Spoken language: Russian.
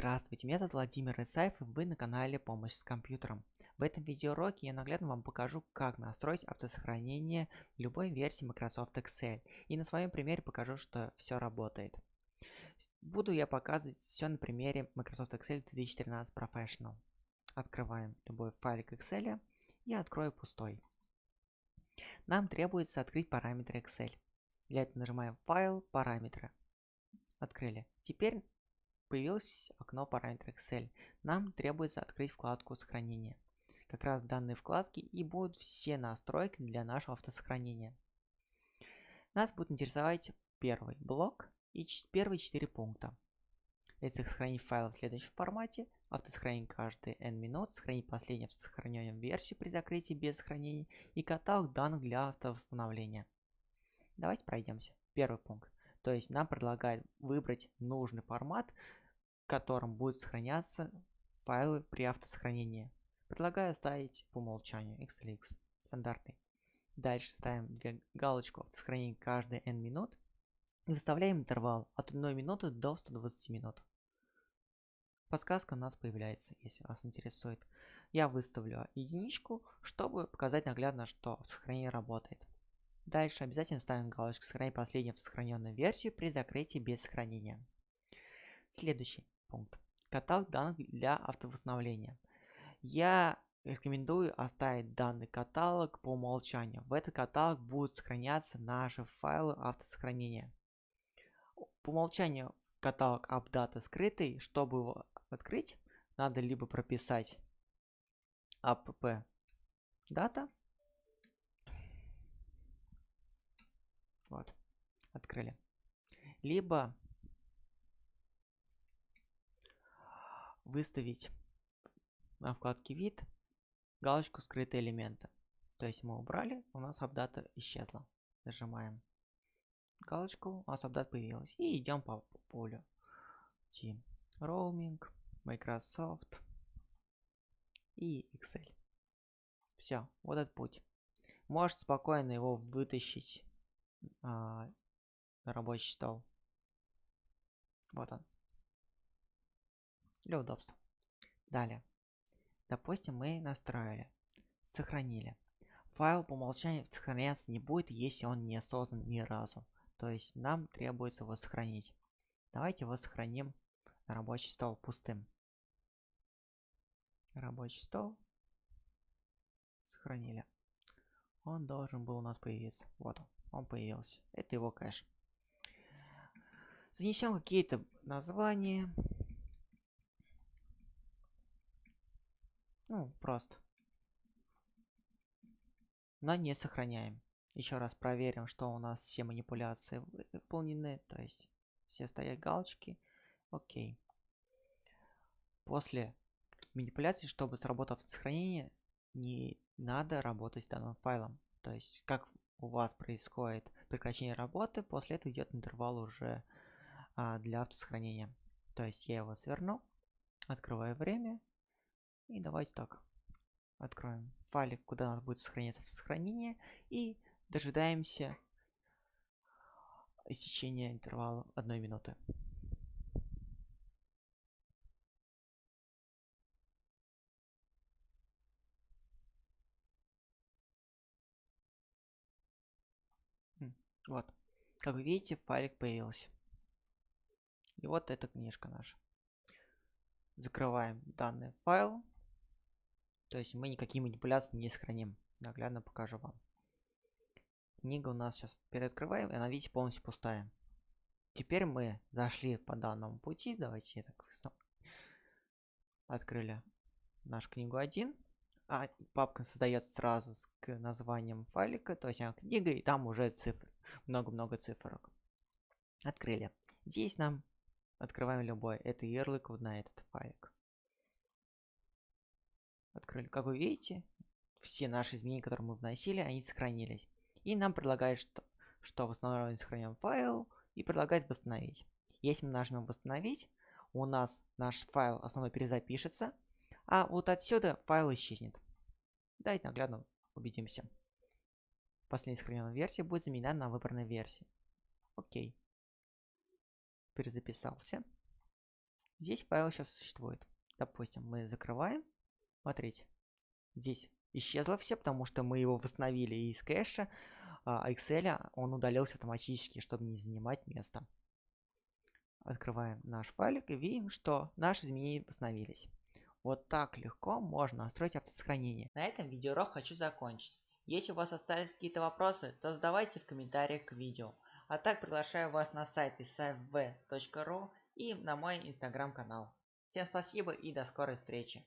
Здравствуйте, меня зовут Владимир Исаев и вы на канале Помощь с компьютером. В этом видеоуроке я наглядно вам покажу, как настроить автосохранение любой версии Microsoft Excel. И на своем примере покажу, что все работает. Буду я показывать все на примере Microsoft Excel 2013 Professional. Открываем любой файлик Excel и открою пустой. Нам требуется открыть параметры Excel. Для этого нажимаем «Файл», «Параметры». Открыли. Теперь появилось окно параметров Excel. Нам требуется открыть вкладку сохранения. Как раз данной вкладке и будут все настройки для нашего автосохранения. Нас будет интересовать первый блок и первые четыре пункта. Это сохранить файл в следующем формате, автосохранить каждые n минут, сохранить последнюю автосохраненную версию при закрытии без сохранения и каталог данных для автовосстановления. Давайте пройдемся. Первый пункт. То есть нам предлагает выбрать нужный формат, котором будут сохраняться файлы при автосохранении. Предлагаю ставить по умолчанию XLX, стандартный. Дальше ставим две галочку автосохранения каждые n минут и выставляем интервал от 1 минуты до 120 минут. Подсказка у нас появляется, если вас интересует. Я выставлю единичку, чтобы показать наглядно, что сохранение работает. Дальше обязательно ставим галочку «Сохранить последнюю сохраненную версию при закрытии без сохранения». Следующий пункт. Каталог данных для автовосстановления. Я рекомендую оставить данный каталог по умолчанию. В этот каталог будут сохраняться наши файлы автосохранения. По умолчанию каталог AppData скрытый. Чтобы его открыть, надо либо прописать app data. Вот, открыли. Либо выставить на вкладке вид галочку скрытые элементы. То есть мы убрали, у нас апдата исчезла. Нажимаем галочку, у нас апдат появилась. И идем по, по полю. Team Roaming, Microsoft и Excel. Все, вот этот путь. Можете спокойно его вытащить а, на рабочий стол. Вот он для удобства. Далее. Допустим, мы настроили, сохранили. Файл по умолчанию сохраняться не будет, если он не создан ни разу. То есть нам требуется его сохранить. Давайте его сохраним на рабочий стол пустым. Рабочий стол. Сохранили. Он должен был у нас появиться. Вот он, он появился. Это его кэш. Занесем какие-то названия. Ну, просто. Но не сохраняем. Еще раз проверим, что у нас все манипуляции выполнены. То есть все стоят галочки. Окей. После манипуляции, чтобы сработало сохранение, не надо работать с данным файлом. То есть, как у вас происходит прекращение работы, после этого идет интервал уже а, для автосохранения. То есть я его сверну, открываю время и давайте так. Откроем файлик, куда надо будет сохраняться сохранение. И дожидаемся истечения интервала одной минуты. Вот. Как вы видите, файлик появился. И вот эта книжка наша. Закрываем данный файл. То есть мы никакие манипуляции не сохраним. Наглядно покажу вам. Книга у нас сейчас переоткрываем, и она, видите, полностью пустая. Теперь мы зашли по данному пути. Давайте я так снова открыли нашу книгу 1. А папка создается сразу с названием файлика, то есть она книга, и там уже цифры. Много-много цифрок. Открыли. Здесь нам открываем любой. Это ярлык вот на этот файлик открыли. Как вы видите, все наши изменения, которые мы вносили, они сохранились. И нам предлагает, что, что восстановлен сохранен файл, и предлагает восстановить. Если мы нажмем восстановить, у нас наш файл основной перезапишется, а вот отсюда файл исчезнет. Давайте наглядно убедимся. Последняя сохраненная версия будет заменена на выбранной версии. Окей. Перезаписался. здесь файл сейчас существует. Допустим, мы закрываем. Смотрите, здесь исчезло все, потому что мы его восстановили из кэша, а Excel он удалился автоматически, чтобы не занимать место. Открываем наш файлик и видим, что наши изменения восстановились. Вот так легко можно настроить автосохранение. На этом видеоурок хочу закончить. Если у вас остались какие-то вопросы, то задавайте в комментариях к видео. А так приглашаю вас на сайт isafv.ru и на мой инстаграм канал. Всем спасибо и до скорой встречи.